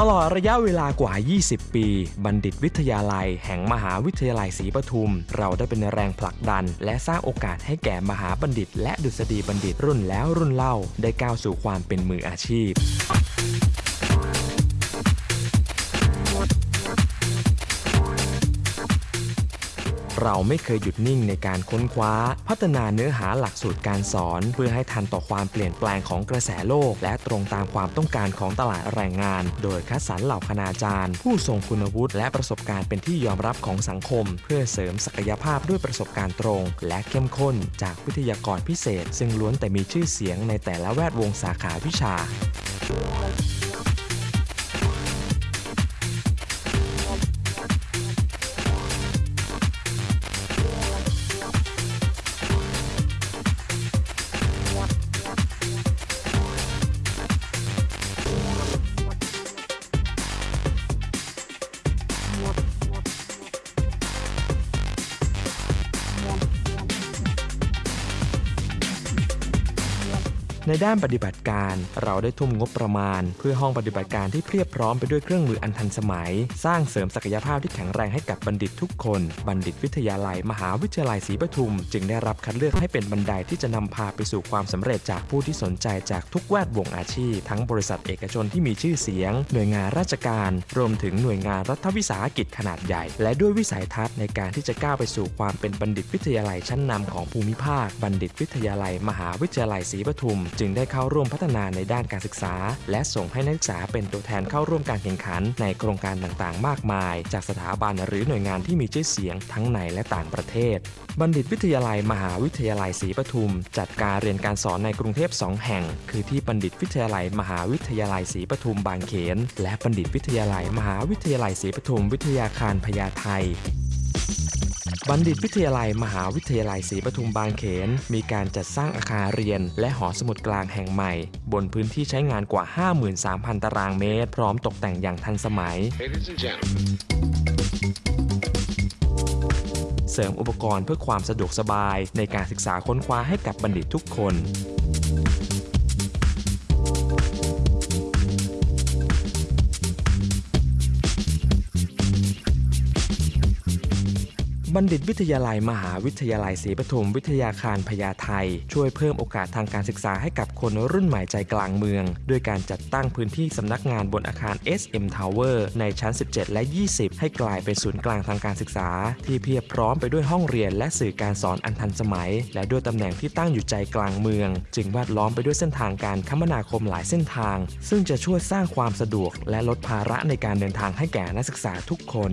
ตลอดระยะเวลากว่า 20 ปี บัณฑิตวิทยาลัย แห่งมหาวิทยาลัยศรีปทุม เราได้เป็นแรงผลักดัน และสร้างโอกาสให้แก่มหาบัณฑิต และดุษฎีบัณฑิตรุ่นแล้วรุ่นเล่า ได้ก้าวสู่ความเป็นมืออาชีพ เราไม่เคยหยุดนิ่งในการค้นคว้า พัฒนาเนื้อหาหลักสูตรการสอน เพื่อให้ทันต่อความเปลี่ยนแปลงของกระแสโลก และตรงตามความต้องการของตลาดแรงงาน โดยคัดสรรเหล่าคณาจารย์ ผู้ทรงคุณวุฒิและประสบการณ์เป็นที่ยอมรับของสังคม เพื่อเสริมศักยภาพด้วยประสบการณ์ตรง และเข้มข้นจากวิทยากรพิเศษ ซึ่งล้วนแต่มีชื่อเสียงในแต่ละแวดวงสาขาวิชา ในด้านปฏิบัติการเราได้ทุ่มงบประมาณ เพื่อห้องปฏิบัติการที่เพียบพร้อมไปด้วยเครื่องมืออันทันสมัย สร้างเสริมศักยภาพที่แข็งแรงให้กับบัณฑิตทุกคน บัณฑิตวิทยาลัย มหาวิทยาลัยศรีปทุม จึงได้รับคัดเลือกให้เป็นบันไดที่จะนำพาไปสู่ความสำเร็จจากผู้ที่สนใจจากทุกแวดวงอาชีพ ทั้งบริษัทเอกชนที่มีชื่อเสียง หน่วยงานราชการ รวมถึงหน่วยงานรัฐวิสาหกิจขนาดใหญ่ และด้วยวิสัยทัศน์ในการที่จะก้าวไปสู่ความเป็นบัณฑิตวิทยาลัยชั้นนำของภูมิภาค บัณฑิตวิทยาลัย มหาวิทยาลัยศรีปทุมจึงได้เข้าร่วมพัฒนาในด้านการศึกษา และส่งให้นักศึกษาเป็นตัวแทนเข้าร่วมการแข่งขัน ในโครงการต่างๆ มากมาย จากสถาบันหรือหน่วยงานที่มีชื่อเสียงทั้งในและต่างประเทศ บัณฑิตวิทยาลัยมหาวิทยาลัยศรีปทุม จัดการเรียนการสอนในกรุงเทพ 2 แห่ง คือที่บัณฑิตวิทยาลัยมหาวิทยาลัยศรีปทุมบางเขน และบัณฑิตวิทยาลัยมหาวิทยาลัยศรีปทุมวิทยาคารพญาไท บัณฑิตวิทยาลัยมหาวิทยาลัยศรีปทุมบางเขน มีการจัดสร้างอาคารเรียน และหอสมุดกลางแห่งใหม่ บนพื้นที่ใช้งานกว่า 53,000 ตารางเมตร พร้อมตกแต่งอย่างทันสมัย Ladies and gentlemen, เสริมอุปกรณ์เพื่อความสะดวกสบายในการศึกษาค้นคว้าให้กับบัณฑิตทุกคน บัณฑิตวิทยาลัยมหาวิทยาลัยศรีปทุมวิทยาคารพญาไทช่วยเพิ่มโอกาสทางการศึกษาให้กับคนรุ่นใหม่ใจกลางเมือง ด้วยการจัดตั้งพื้นที่สำนักงานบนอาคาร SM Tower ในชั้น 17 และ 20 ให้กลายเป็นศูนย์กลางทางการศึกษา ที่เพียบพร้อมไปด้วยห้องเรียนและสื่อการสอนอันทันสมัย และด้วยตำแหน่งที่ตั้งอยู่ใจกลางเมือง จึงแวดล้อมไปด้วยเส้นทางการคมนาคมหลายเส้นทาง ซึ่งจะช่วยสร้างความสะดวก และลดภาระในการเดินทางให้แก่นักศึกษาทุกคน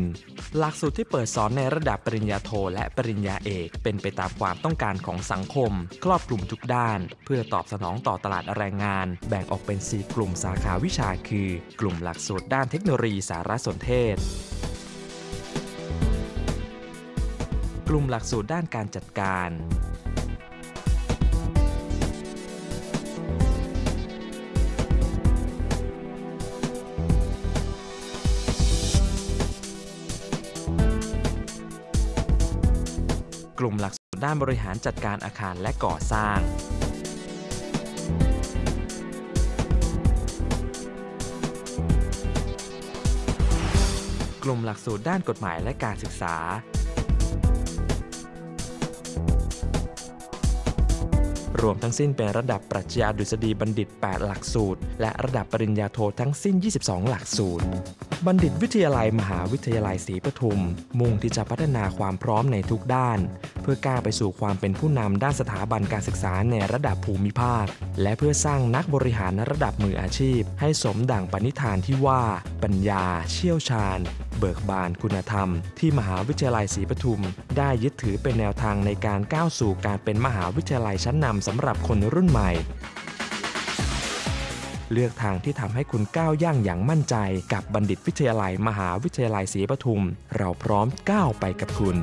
หลักสูตรที่เปิดสอนในระดับปริญญาโทและปริญญาเอก เป็นไปตามความต้องการของสังคม ครอบคลุมทุกด้าน เพื่อตอบสนองต่อตลาดแรงงาน แบ่งออกเป็น 4 กลุ่มสาขาวิชาคือ กลุ่มหลักสูตรด้านเทคโนโลยีสารสนเทศกลุ่มหลักสูตรด้านการจัดการ กลุ่มหลักสูตรด้านบริหารจัดการอาคารและก่อสร้างกลุ่มหลักสูตรด้านกฎหมายและการศึกษา รวมทั้งสิ้นเป็นระดับปรัชญาดุษฎีบัณฑิต 8 หลักสูตร และระดับปริญญาโททั้งสิ้น 22 หลักสูตร บัณฑิตวิทยาลัยมหาวิทยาลัยศรีปทุม มุ่งที่จะพัฒนาความพร้อมในทุกด้าน เพื่อก้าวไปสู่ความเป็นผู้นำด้านสถาบันการศึกษาในระดับภูมิภาค และเพื่อสร้างนักบริหารระดับมืออาชีพ ให้สมดั่งปณิธานที่ว่า ปัญญา เชี่ยวชาญ เบิกบานคุณธรรม ที่มหาวิทยาลัยศรีปทุม ได้ยึดถือเป็นแนวทางในการก้าวสู่การเป็นมหาวิทยาลัยชั้นนำสำหรับคนรุ่นใหม่ เลือกทางที่ทำให้คุณก้าวย่างอย่างมั่นใจ กับบัณฑิตวิทยาลัยมหาวิทยาลัยศรีปทุม เราพร้อมก้าวไปกับคุณ